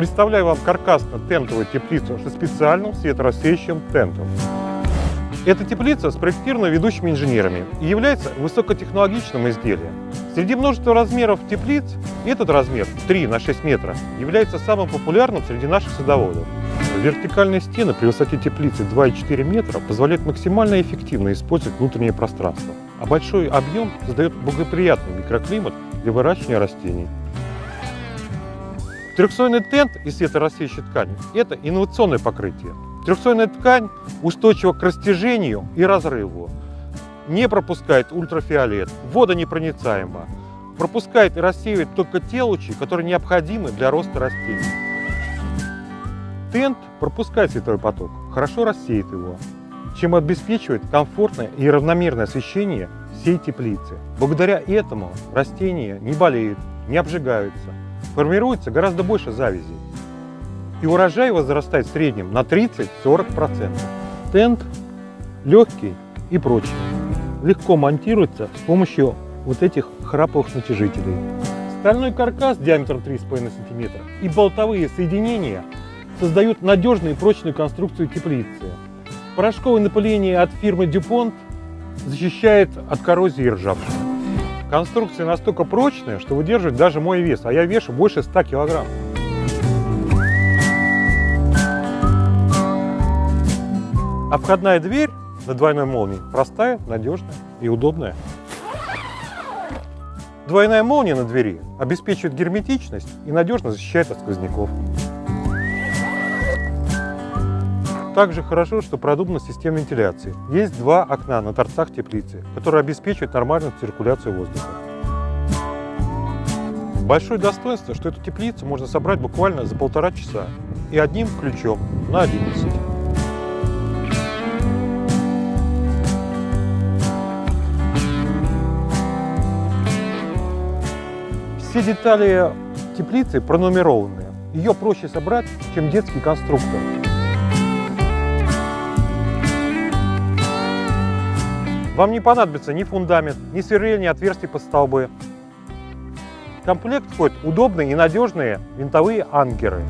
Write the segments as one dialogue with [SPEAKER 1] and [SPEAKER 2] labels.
[SPEAKER 1] Представляю вам каркасно-тентовую теплицу со специальным светорассеющим тентом. Эта теплица спроектирована ведущими инженерами и является высокотехнологичным изделием. Среди множества размеров теплиц этот размер 3 на 6 метров является самым популярным среди наших садоводов. Вертикальные стены при высоте теплицы 2,4 метра позволяют максимально эффективно использовать внутреннее пространство, а большой объем создает благоприятный микроклимат для выращивания растений. Трехслойный тент из светорассеющей ткани – это инновационное покрытие. Трехслойная ткань устойчива к растяжению и разрыву, не пропускает ультрафиолет, водонепроницаема, пропускает и рассеивает только те лучи, которые необходимы для роста растений. Тент пропускает световой поток, хорошо рассеет его, чем обеспечивает комфортное и равномерное освещение всей теплицы. Благодаря этому растения не болеют, не обжигаются, формируется гораздо больше завязей. И урожай возрастает в среднем на 30-40%. Тент легкий и прочный. Легко монтируется с помощью вот этих храповых натяжителей. Стальной каркас диаметром 3,5 см и болтовые соединения создают надежную и прочную конструкцию теплицы. Порошковое напыление от фирмы DuPont защищает от коррозии и ржавчины. Конструкция настолько прочная, что выдерживает даже мой вес, а я вешу больше 100 килограмм. А входная дверь на двойной молнии простая, надежная и удобная. Двойная молния на двери обеспечивает герметичность и надежно защищает от сквозняков. Также хорошо, что продумана система вентиляции. Есть два окна на торцах теплицы, которые обеспечивают нормальную циркуляцию воздуха. Большое достоинство, что эту теплицу можно собрать буквально за полтора часа и одним ключом на 11. Все детали теплицы пронумерованы. Ее проще собрать, чем детский конструктор. Вам не понадобится ни фундамент, ни сверление ни отверстий под столбы. В комплект входят удобные и надежные винтовые анкеры.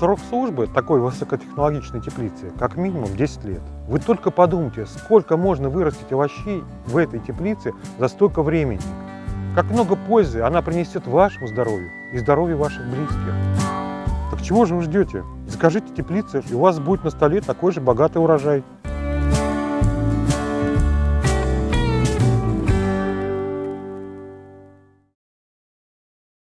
[SPEAKER 1] Срок службы такой высокотехнологичной теплицы как минимум 10 лет. Вы только подумайте, сколько можно вырастить овощей в этой теплице за столько времени. Как много пользы она принесет вашему здоровью и здоровью ваших близких. Так чего же вы ждете? Закажите теплицы, и у вас будет на столе такой же богатый урожай.